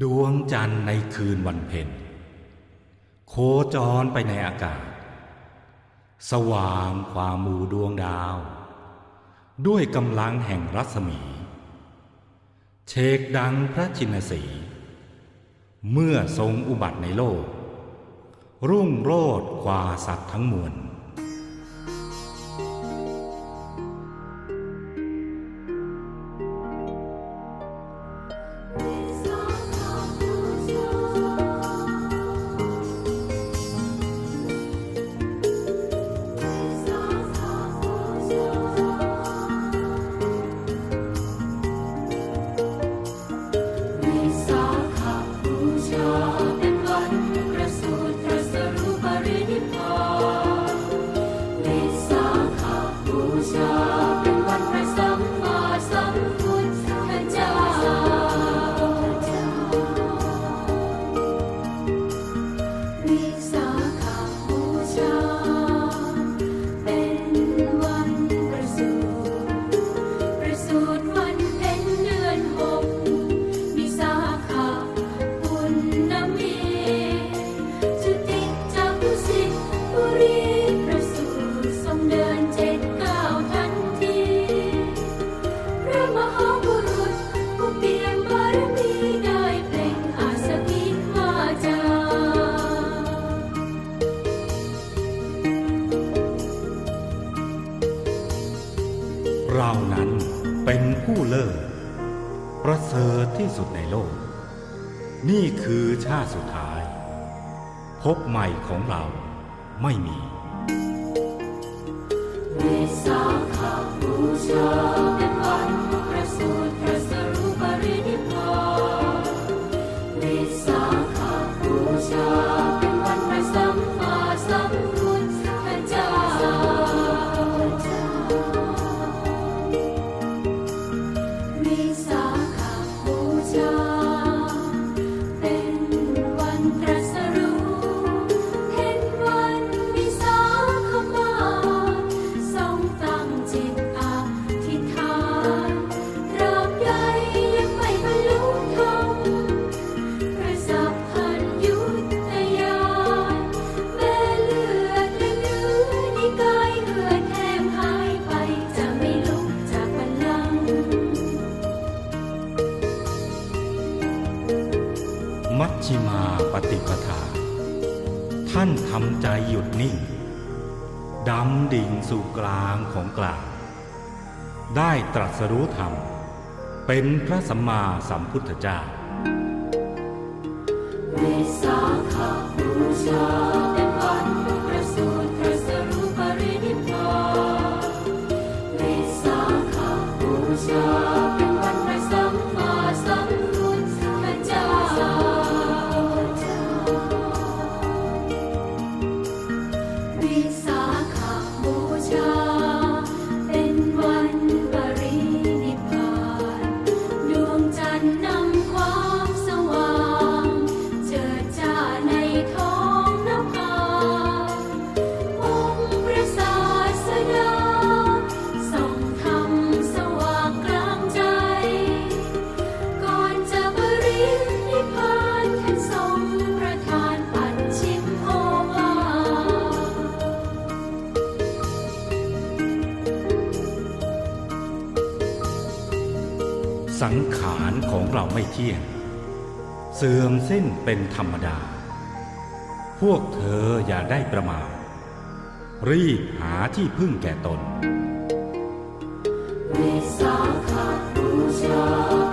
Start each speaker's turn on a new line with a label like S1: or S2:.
S1: ดวงจันทร์ในคืนวันเพ็ญโคจรไปในอากาศ สว่างความหมู่ดวงดาว ด้วยกำลังแห่งรัศมี เชกดังพระชินสี เมื่อทรงอุบัติในโลก รุ่งโรดกว่าสัตว์ทั้งมวล
S2: เป็นผู้เลิ
S1: ศประเสริฐที่สุดในโลก นี่คือชาติสุดท้าย พบใหม่ของเราไม่มี
S2: วิส บู มัช
S1: ชิมาปฏิปทา ท่านทำใจหยุดนิ่งดำดิ่งสู่กลางของกลาง ได้ตรัสรู้ธรรม เป็นพระสัมมาสัมพุทธเจ้า
S2: สัง
S1: ขารของเราไม่เที่ยง เสื่อมสิ้นเป็นธรรมดา พวกเธออย่าได้ประมาทรีบหาที่พึ่งแก่ตน
S2: วิสาขบูชา